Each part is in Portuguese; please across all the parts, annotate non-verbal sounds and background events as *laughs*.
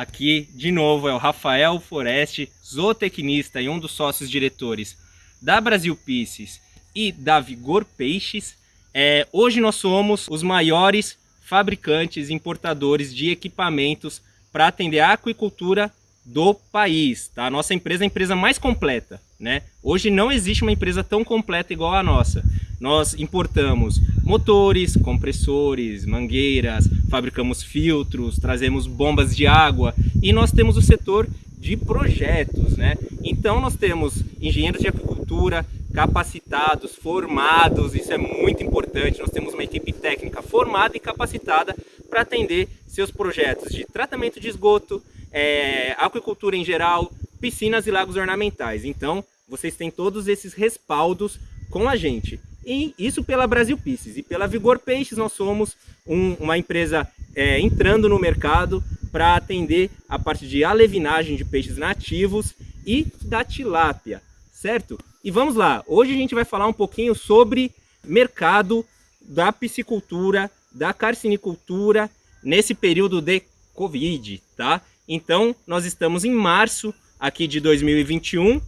aqui de novo é o Rafael Foreste, zootecnista e um dos sócios diretores da Brasil Pieces e da Vigor Peixes. É, hoje nós somos os maiores fabricantes e importadores de equipamentos para atender a aquicultura do país. Tá? A nossa empresa é a empresa mais completa. Né? Hoje não existe uma empresa tão completa igual a nossa. Nós importamos motores, compressores, mangueiras, fabricamos filtros, trazemos bombas de água e nós temos o setor de projetos, né? Então nós temos engenheiros de agricultura capacitados, formados, isso é muito importante. Nós temos uma equipe técnica formada e capacitada para atender seus projetos de tratamento de esgoto, é, aquicultura em geral, piscinas e lagos ornamentais. Então vocês têm todos esses respaldos com a gente. E isso pela Brasil Pieces e pela Vigor Peixes nós somos um- uma empresa é, entrando no mercado para atender a parte de alevinagem de peixes nativos e da tilápia, certo? E vamos lá, hoje a gente vai falar um pouquinho sobre mercado da piscicultura, da carcinicultura nesse período de Covid, tá? Então nós estamos em março aqui de 2021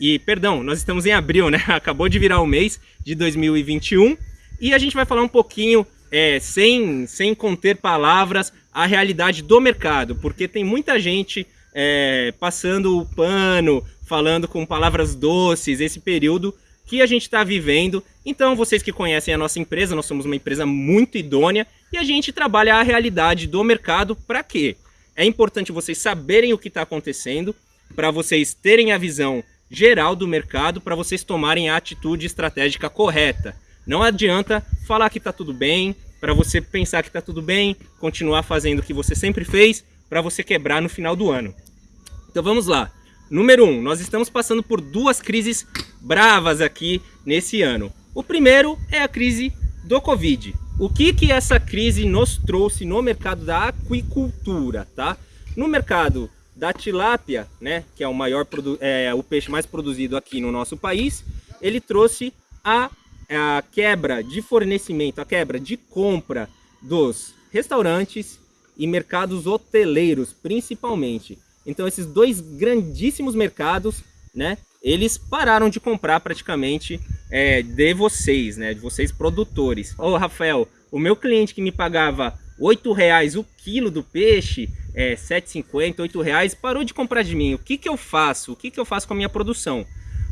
e, perdão, nós estamos em abril, né? *laughs* Acabou de virar o mês de 2021 e a gente vai falar um pouquinho, é, sem, sem conter palavras, a realidade do mercado, porque tem muita gente é, passando o pano, falando com palavras doces, esse período que a gente está vivendo. Então, vocês que conhecem a nossa empresa, nós somos uma empresa muito idônea e a gente trabalha a realidade do mercado para quê? É importante vocês saberem o que está acontecendo, para vocês terem a visão geral do mercado, para vocês tomarem a atitude estratégica correta. Não adianta falar que está tudo bem, para você pensar que está tudo bem, continuar fazendo o que você sempre fez, para você quebrar no final do ano. Então vamos lá. Número 1, um, nós estamos passando por duas crises bravas aqui nesse ano. O primeiro é a crise do Covid. O que que essa crise nos trouxe no mercado da aquicultura, tá? No mercado da tilápia, né, que é o maior é, o peixe mais produzido aqui no nosso país, ele trouxe a, a quebra de fornecimento, a quebra de compra dos restaurantes e mercados hoteleiros, principalmente. Então esses dois grandíssimos mercados, né, eles pararam de comprar praticamente é, de vocês, né, de vocês produtores. Ô Rafael, o meu cliente que me pagava R$ reais o quilo do peixe, é, 7,50, 8 reais, parou de comprar de mim. O que, que eu faço? O que, que eu faço com a minha produção?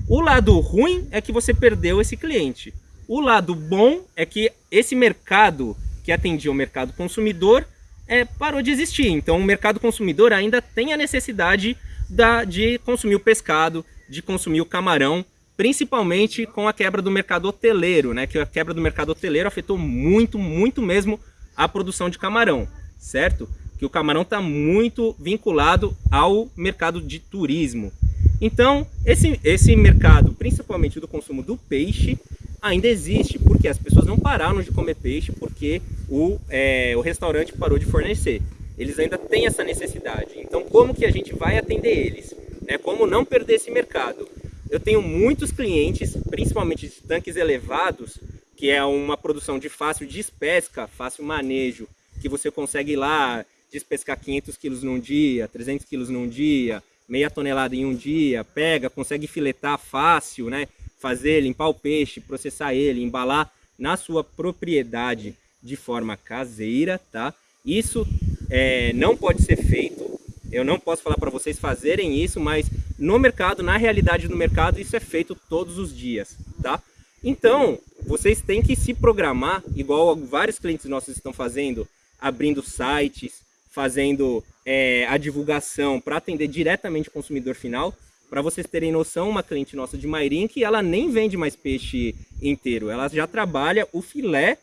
O lado ruim é que você perdeu esse cliente. O lado bom é que esse mercado que atendia o mercado consumidor é, parou de existir. Então o mercado consumidor ainda tem a necessidade da, de consumir o pescado, de consumir o camarão, principalmente com a quebra do mercado hoteleiro, né? Que a quebra do mercado hoteleiro afetou muito, muito mesmo a produção de camarão, certo? Que o camarão está muito vinculado ao mercado de turismo. Então, esse, esse mercado, principalmente do consumo do peixe, ainda existe, porque as pessoas não pararam de comer peixe porque o, é, o restaurante parou de fornecer. Eles ainda têm essa necessidade. Então, como que a gente vai atender eles? Né? Como não perder esse mercado? Eu tenho muitos clientes, principalmente de tanques elevados, que é uma produção de fácil despesca, fácil manejo, que você consegue ir lá despescar 500 quilos num dia, 300 quilos num dia, meia tonelada em um dia, pega, consegue filetar fácil, né? Fazer, limpar o peixe, processar ele, embalar na sua propriedade de forma caseira, tá? Isso é, não pode ser feito. Eu não posso falar para vocês fazerem isso, mas no mercado, na realidade do mercado, isso é feito todos os dias, tá? Então, vocês têm que se programar, igual vários clientes nossos estão fazendo, abrindo sites, fazendo é, a divulgação para atender diretamente o consumidor final. Para vocês terem noção, uma cliente nossa de Mairink, ela nem vende mais peixe inteiro, ela já trabalha o filé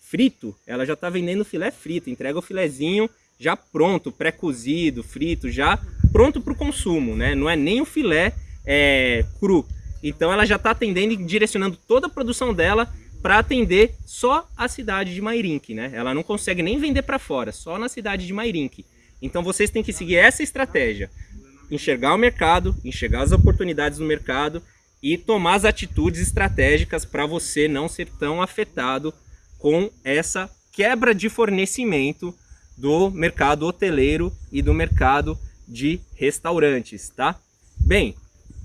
frito, ela já está vendendo filé frito, entrega o filezinho já pronto, pré-cozido, frito, já pronto para o consumo, né? Não é nem o filé é, cru. Então ela já está atendendo e direcionando toda a produção dela para atender só a cidade de Mairink, né? Ela não consegue nem vender para fora, só na cidade de Mairink. Então vocês têm que seguir essa estratégia. Enxergar o mercado, enxergar as oportunidades no mercado e tomar as atitudes estratégicas para você não ser tão afetado com essa quebra de fornecimento do mercado hoteleiro e do mercado de restaurantes, tá? Bem,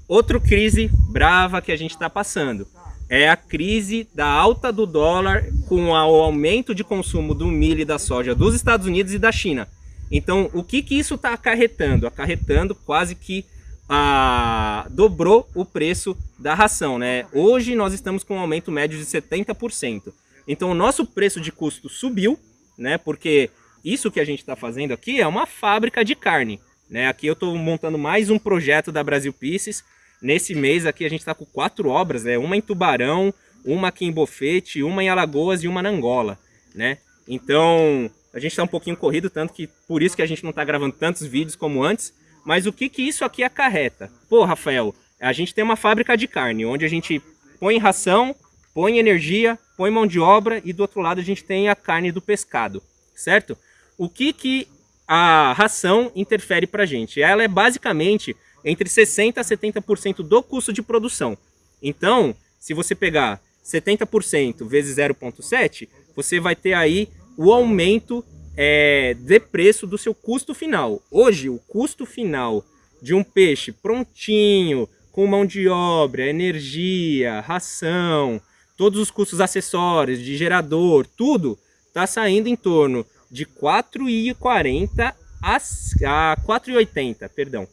outra crise brava que a gente está passando é a crise da alta do dólar com o aumento de consumo do milho e da soja dos Estados Unidos e da China. Então, o que, que isso está acarretando? Acarretando quase que a, dobrou o preço da ração. Né? Hoje nós estamos com um aumento médio de 70%. Então, o nosso preço de custo subiu, né? porque isso que a gente está fazendo aqui é uma fábrica de carne. Né? Aqui eu estou montando mais um projeto da Brasil Pieces. Nesse mês aqui a gente está com quatro obras, né? uma em Tubarão, uma aqui em Bofete, uma em Alagoas e uma na Angola. Né? Então a gente está um pouquinho corrido, tanto que por isso que a gente não está gravando tantos vídeos como antes. Mas o que, que isso aqui acarreta? Pô, Rafael, a gente tem uma fábrica de carne, onde a gente põe ração, põe energia, põe mão de obra e do outro lado a gente tem a carne do pescado, certo? O que, que a ração interfere para a gente? Ela é basicamente entre 60% a 70% do custo de produção. Então, se você pegar 70% vezes 0,7, você vai ter aí o aumento é, de preço do seu custo final. Hoje, o custo final de um peixe prontinho, com mão de obra, energia, ração, todos os custos acessórios, de gerador, tudo, está saindo em torno de 4,40 a, a 4,80, perdão.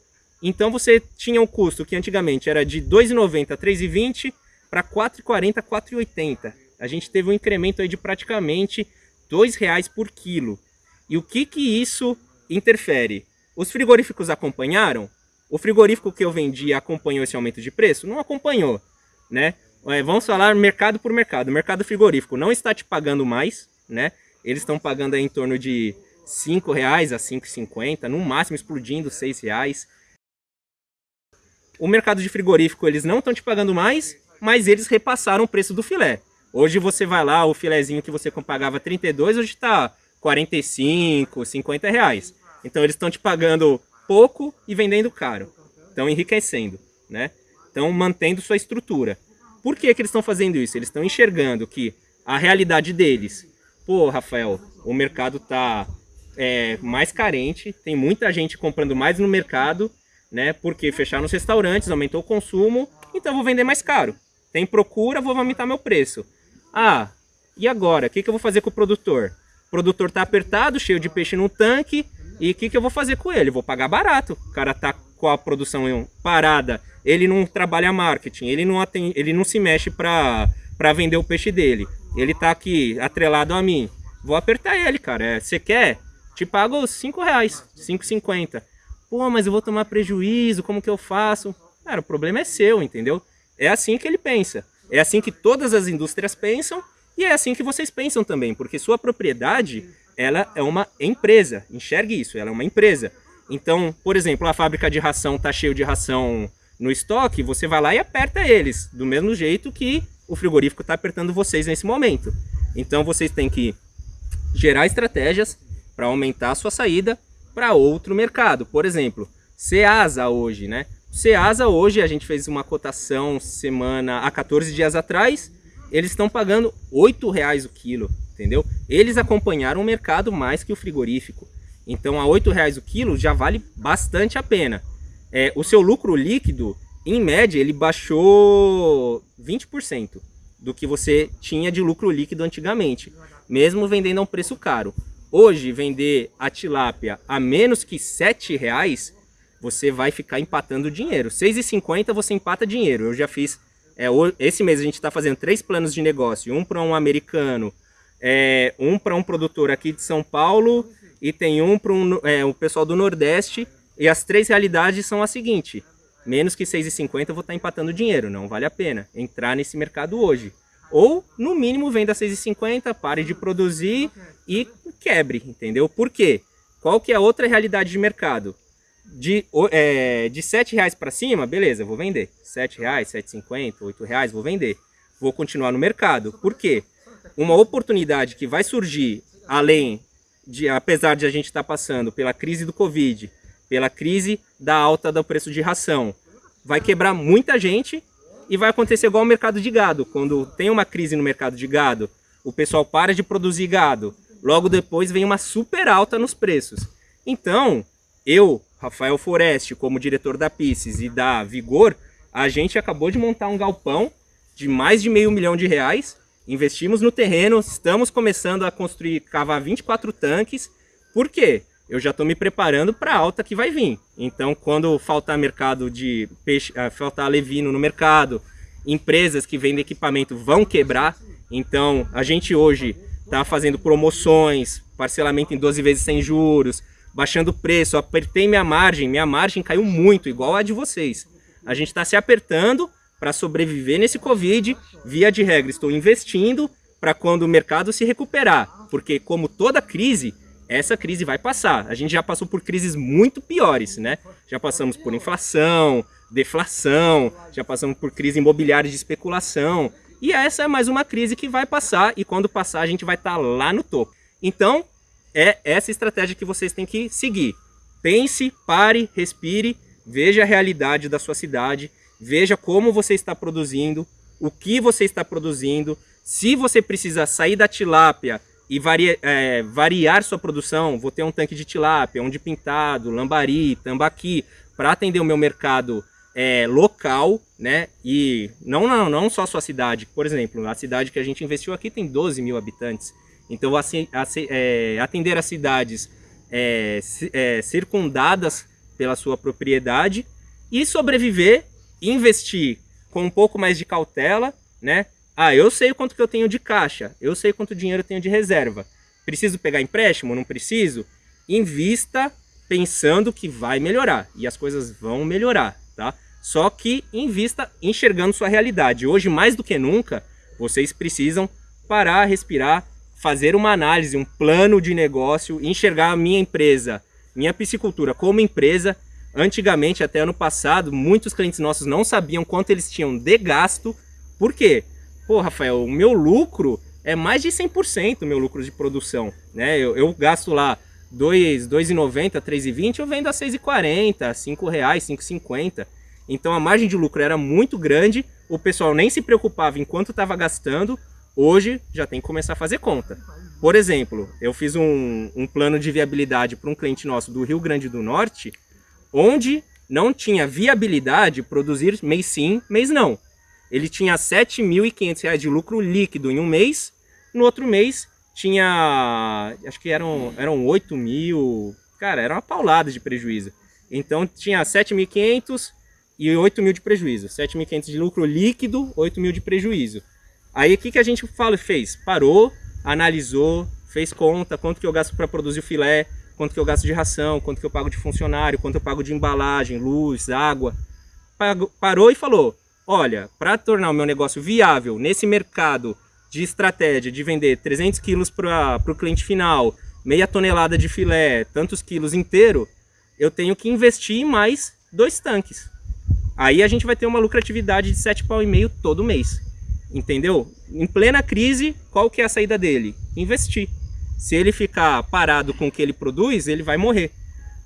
Então você tinha um custo que antigamente era de 2,90 a 3,20 para 4,40 a 4,80. A gente teve um incremento aí de praticamente R$ reais por quilo. E o que que isso interfere? Os frigoríficos acompanharam? O frigorífico que eu vendi acompanhou esse aumento de preço? Não acompanhou, né? É, vamos falar mercado por mercado. O mercado frigorífico não está te pagando mais, né? Eles estão pagando em torno de R$ reais a 5,50, no máximo explodindo R$ reais. O mercado de frigorífico eles não estão te pagando mais, mas eles repassaram o preço do filé. Hoje você vai lá, o filézinho que você pagava 32, hoje está 45, 50 reais. Então eles estão te pagando pouco e vendendo caro. Estão enriquecendo, né? Estão mantendo sua estrutura. Por que, que eles estão fazendo isso? Eles estão enxergando que a realidade deles pô, Rafael, o mercado tá é, mais carente, tem muita gente comprando mais no mercado, né? Porque fecharam os restaurantes, aumentou o consumo, então eu vou vender mais caro. Tem procura, vou aumentar meu preço. Ah, e agora? O que, que eu vou fazer com o produtor? O produtor tá apertado, cheio de peixe no tanque, e o que, que eu vou fazer com ele? vou pagar barato. O cara tá com a produção parada, ele não trabalha marketing, ele não, atende, ele não se mexe para vender o peixe dele ele tá aqui atrelado a mim, vou apertar ele, cara. É, você quer? Te pago 5 reais, 5,50. Pô, mas eu vou tomar prejuízo, como que eu faço? Cara, o problema é seu, entendeu? É assim que ele pensa. É assim que todas as indústrias pensam e é assim que vocês pensam também, porque sua propriedade, ela é uma empresa. Enxergue isso, ela é uma empresa. Então, por exemplo, a fábrica de ração tá cheio de ração no estoque, você vai lá e aperta eles, do mesmo jeito que o frigorífico está apertando vocês nesse momento. Então vocês têm que gerar estratégias para aumentar a sua saída para outro mercado. Por exemplo, Ceasa hoje, né? Ceasa hoje, a gente fez uma cotação semana há 14 dias atrás, eles estão pagando R$ reais o quilo, entendeu? Eles acompanharam o mercado mais que o frigorífico. Então a R$ reais o quilo já vale bastante a pena. É, o seu lucro líquido em média, ele baixou 20% do que você tinha de lucro líquido antigamente, mesmo vendendo a um preço caro. Hoje, vender a tilápia a menos que R$ reais, você vai ficar empatando dinheiro. 6,50 você empata dinheiro. Eu já fiz, é, esse mês a gente está fazendo três planos de negócio, um para um americano, é, um para um produtor aqui de São Paulo e tem um para um, é, o pessoal do Nordeste. E as três realidades são a seguinte, menos que 6,50 eu vou estar tá empatando dinheiro, não vale a pena entrar nesse mercado hoje. Ou, no mínimo, venda 6,50, pare de produzir e quebre, entendeu? Por quê? Qual que é a outra realidade de mercado? De, é, de 7 reais para cima, beleza, vou vender. 7 reais, 7,50, 8 reais, vou vender. Vou continuar no mercado. Por quê? Uma oportunidade que vai surgir, além de, apesar de a gente estar tá passando pela crise do Covid, pela crise da alta do preço de ração, vai quebrar muita gente e vai acontecer igual ao mercado de gado. Quando tem uma crise no mercado de gado, o pessoal para de produzir gado. Logo depois vem uma super alta nos preços. Então, eu, Rafael Foreste, como diretor da Pisces e da Vigor, a gente acabou de montar um galpão de mais de meio milhão de reais. Investimos no terreno, estamos começando a construir, cavar 24 tanques. Por quê? Eu já estou me preparando para a alta que vai vir. Então, quando faltar mercado de peixe, uh, faltar levino no mercado, empresas que vendem equipamento vão quebrar. Então, a gente hoje está fazendo promoções, parcelamento em 12 vezes sem juros, baixando o preço, apertei minha margem, minha margem caiu muito, igual a de vocês. A gente está se apertando para sobreviver nesse Covid, via de regra estou investindo para quando o mercado se recuperar, porque como toda crise, essa crise vai passar. A gente já passou por crises muito piores, né? Já passamos por inflação, deflação, já passamos por crise imobiliária de especulação. E essa é mais uma crise que vai passar e quando passar a gente vai estar tá lá no topo. Então, é essa estratégia que vocês têm que seguir. Pense, pare, respire, veja a realidade da sua cidade, veja como você está produzindo, o que você está produzindo, se você precisa sair da tilápia e varia, é, variar sua produção, vou ter um tanque de tilápia, um de pintado, lambari, tambaqui, para atender o meu mercado é, local, né? E não, não, não só a sua cidade. Por exemplo, a cidade que a gente investiu aqui tem 12 mil habitantes. Então, assim, é, atender as cidades é, é, circundadas pela sua propriedade e sobreviver, investir com um pouco mais de cautela, né? Ah, eu sei quanto que eu tenho de caixa, eu sei quanto dinheiro eu tenho de reserva. Preciso pegar empréstimo? Não preciso? Invista pensando que vai melhorar e as coisas vão melhorar, tá? Só que invista enxergando sua realidade. Hoje, mais do que nunca, vocês precisam parar, respirar, fazer uma análise, um plano de negócio, enxergar a minha empresa, minha piscicultura como empresa. Antigamente, até ano passado, muitos clientes nossos não sabiam quanto eles tinham de gasto. Por quê? pô, Rafael, o meu lucro é mais de 100% o meu lucro de produção, né? Eu, eu gasto lá 2,90, R$ 3,20, eu vendo a R$ 6,40, R$ reais, R$ 5,50. Então a margem de lucro era muito grande, o pessoal nem se preocupava em quanto estava gastando, hoje já tem que começar a fazer conta. Por exemplo, eu fiz um, um plano de viabilidade para um cliente nosso do Rio Grande do Norte, onde não tinha viabilidade produzir mês sim, mês não ele tinha R$ 7.500 de lucro líquido em um mês, no outro mês tinha, acho que eram, eram 8 mil, cara, era uma paulada de prejuízo. Então tinha 7.500 e 8 mil de prejuízo, 7.500 de lucro líquido, 8 mil de prejuízo. Aí o que, que a gente fala, fez? Parou, analisou, fez conta, quanto que eu gasto para produzir o filé, quanto que eu gasto de ração, quanto que eu pago de funcionário, quanto eu pago de embalagem, luz, água. Parou e falou, olha, para tornar o meu negócio viável nesse mercado de estratégia de vender 300 quilos para o cliente final, meia tonelada de filé, tantos quilos inteiro, eu tenho que investir mais dois tanques. Aí a gente vai ter uma lucratividade de 7 pau e meio todo mês. Entendeu? Em plena crise, qual que é a saída dele? Investir. Se ele ficar parado com o que ele produz, ele vai morrer.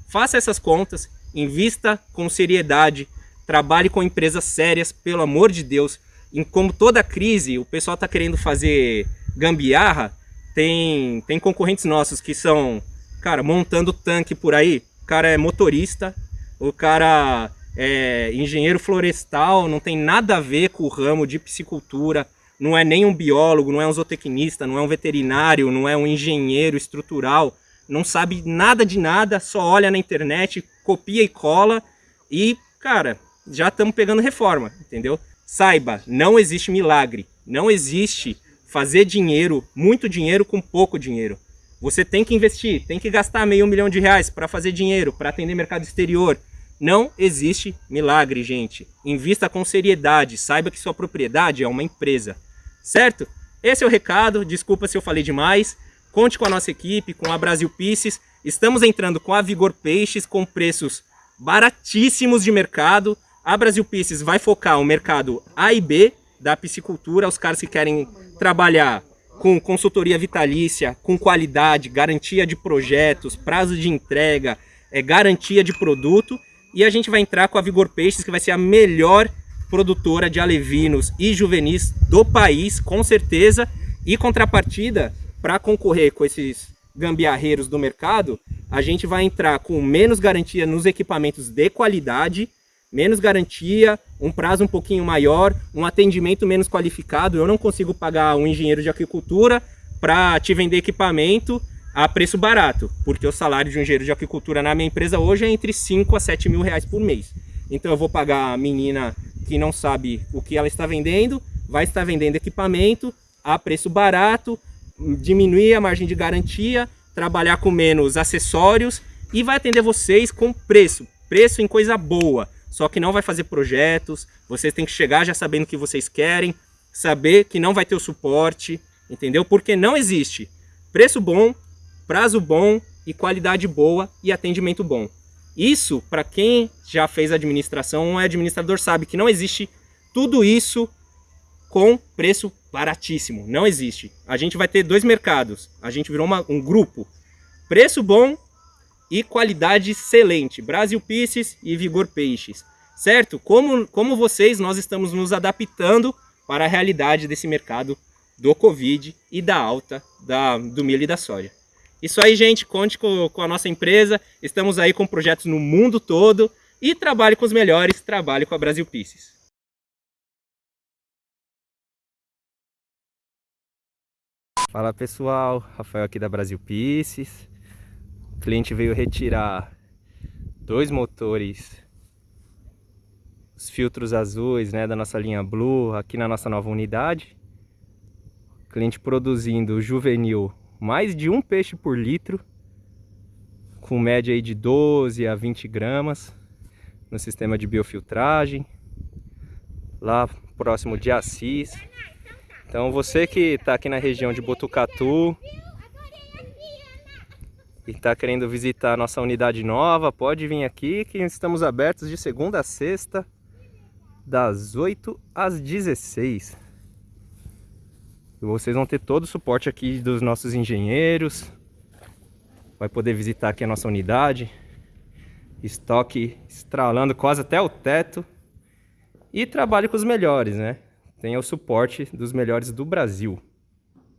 Faça essas contas, invista com seriedade, trabalhe com empresas sérias, pelo amor de Deus. Em como toda crise, o pessoal está querendo fazer gambiarra, tem, tem concorrentes nossos que são, cara, montando tanque por aí. O cara é motorista, o cara é engenheiro florestal, não tem nada a ver com o ramo de piscicultura, não é nem um biólogo, não é um zootecnista, não é um veterinário, não é um engenheiro estrutural, não sabe nada de nada, só olha na internet, copia e cola e, cara, já estamos pegando reforma, entendeu? Saiba, não existe milagre, não existe fazer dinheiro, muito dinheiro com pouco dinheiro. Você tem que investir, tem que gastar meio milhão de reais para fazer dinheiro, para atender mercado exterior. Não existe milagre, gente. Invista com seriedade, saiba que sua propriedade é uma empresa, certo? Esse é o recado, desculpa se eu falei demais. Conte com a nossa equipe, com a Brasil Pieces. Estamos entrando com a Vigor Peixes com preços baratíssimos de mercado. A Brasil Pieces vai focar o mercado A e B da piscicultura, os caras que querem trabalhar com consultoria vitalícia, com qualidade, garantia de projetos, prazo de entrega, é, garantia de produto. E a gente vai entrar com a Vigor Peixes, que vai ser a melhor produtora de alevinos e juvenis do país, com certeza. E contrapartida, para concorrer com esses gambiarreiros do mercado, a gente vai entrar com menos garantia nos equipamentos de qualidade, menos garantia, um prazo um pouquinho maior, um atendimento menos qualificado. Eu não consigo pagar um engenheiro de agricultura para te vender equipamento a preço barato, porque o salário de um engenheiro de agricultura na minha empresa hoje é entre 5 a 7 mil reais por mês. Então eu vou pagar a menina que não sabe o que ela está vendendo, vai estar vendendo equipamento a preço barato, diminuir a margem de garantia, trabalhar com menos acessórios e vai atender vocês com preço, preço em coisa boa só que não vai fazer projetos, vocês têm que chegar já sabendo o que vocês querem, saber que não vai ter o suporte, entendeu? Porque não existe preço bom, prazo bom e qualidade boa e atendimento bom. Isso, para quem já fez administração é administrador, sabe que não existe tudo isso com preço baratíssimo. Não existe. A gente vai ter dois mercados. A gente virou uma, um grupo. Preço bom e qualidade excelente. Brasil Pieces e Vigor Peixes. Certo? Como, como vocês, nós estamos nos adaptando para a realidade desse mercado do Covid e da alta da, do milho e da soja. Isso aí, gente, conte com, com a nossa empresa. Estamos aí com projetos no mundo todo e trabalhe com os melhores, trabalhe com a Brasil Pieces. Fala pessoal, Rafael aqui da Brasil Pieces. O cliente veio retirar dois motores, os filtros azuis né, da nossa linha Blue aqui na nossa nova unidade. O cliente produzindo juvenil mais de um peixe por litro, com média aí de 12 a 20 gramas no sistema de biofiltragem, lá próximo de Assis. Então você que está aqui na região de Botucatu, e está querendo visitar a nossa unidade nova, pode vir aqui que estamos abertos de segunda a sexta, das 8 às 16. E vocês vão ter todo o suporte aqui dos nossos engenheiros. Vai poder visitar aqui a nossa unidade. Estoque estralando quase até o teto. E trabalhe com os melhores, né? Tenha o suporte dos melhores do Brasil.